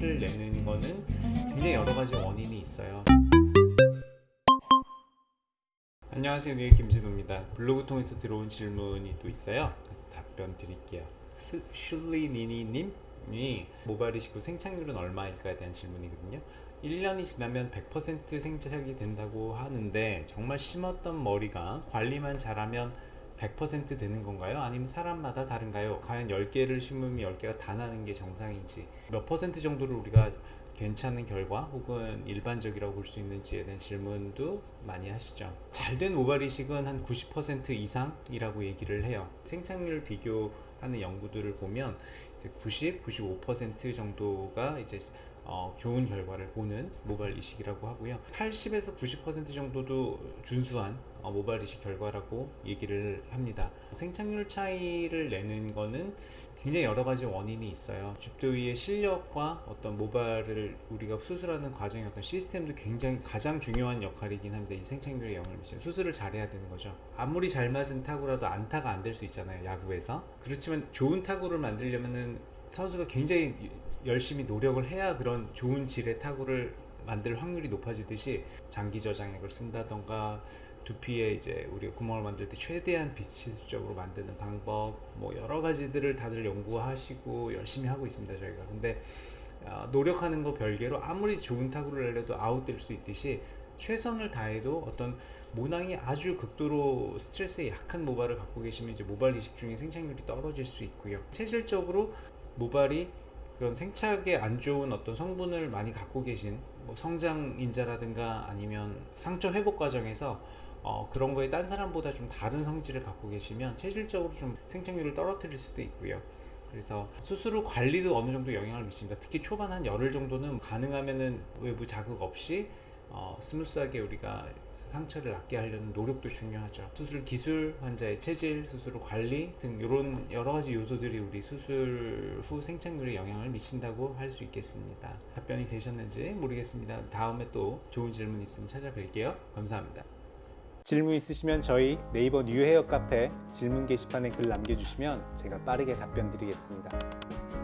차이를 내는 거는 굉장히 여러 가지 원인이 있어요. 안녕하세요. 뉴의 김진우입니다. 블로그 통해서 들어온 질문이 또 있어요. 답변 드릴게요. 스- 슐리니니님이 모바일 이식후 생착률은 얼마일까에 대한 질문이거든요. 1년이 지나면 100% 생착이 된다고 하는데 정말 심었던 머리가 관리만 잘하면 100% 되는 건가요? 아니면 사람마다 다른가요? 과연 10개를 심으면 10개가 다 나는 게 정상인지 몇 퍼센트 정도를 우리가 괜찮은 결과 혹은 일반적이라고 볼 수 있는지에 대한 질문도 많이 하시죠. 잘된 모발 이식은 한 90% 이상이라고 얘기를 해요. 생착률 비교하는 연구들을 보면 이제 90, 95% 정도가 이제 어, 좋은 결과를 보는 모발 이식이라고 하고요. 80에서 90% 정도도 준수한 어, 모발 이식 결과라고 얘기를 합니다. 생착률 차이를 내는 거는 굉장히 여러 가지 원인이 있어요. 집도의의 실력과 어떤 모발을 우리가 수술하는 과정의 어떤 시스템도 굉장히 가장 중요한 역할이긴 합니다. 이 생착률에 영향을 미치는 수술을 잘해야 되는 거죠. 아무리 잘 맞은 타구라도 안타가 안 될 수 있잖아요. 야구에서. 그렇지만 좋은 타구를 만들려면은 선수가 굉장히 열심히 노력을 해야 그런 좋은 질의 타구를 만들 확률이 높아지듯이 장기 저장액을 쓴다던가 두피에 이제 우리가 구멍을 만들 때 최대한 비치적으로 만드는 방법 뭐 여러 가지들을 다들 연구하시고 열심히 하고 있습니다 저희가. 근데 어, 노력하는 거 별개로 아무리 좋은 타구를 내려도 아웃될 수 있듯이 최선을 다해도 어떤 모낭이 아주 극도로 스트레스에 약한 모발을 갖고 계시면 이제 모발 이식 중에 생착률이 떨어질 수 있고요. 체질적으로 모발이 그런 생착에 안 좋은 어떤 성분을 많이 갖고 계신 뭐 성장인자라든가 아니면 상처 회복 과정에서 어, 그런 거에 딴 사람보다 좀 다른 성질을 갖고 계시면 체질적으로 좀 생착률을 떨어뜨릴 수도 있고요. 그래서 후 관리도 어느 정도 영향을 미칩니다. 특히 초반 한 열흘 정도는 가능하면은 외부 자극 없이 어, smooth하게 우리가 상처를 낫게 하려는 노력도 중요하죠. 수술 기술, 환자의 체질, 수술 후 관리 등 이런 여러 가지 요소들이 우리 수술 후 생착률에 영향을 미친다고 할 수 있겠습니다. 답변이 되셨는지 모르겠습니다. 다음에 또 좋은 질문 있으면 찾아뵐게요. 감사합니다. 질문 있으시면 저희 네이버 뉴헤어 카페 질문 게시판에 글 남겨주시면 제가 빠르게 답변 드리겠습니다.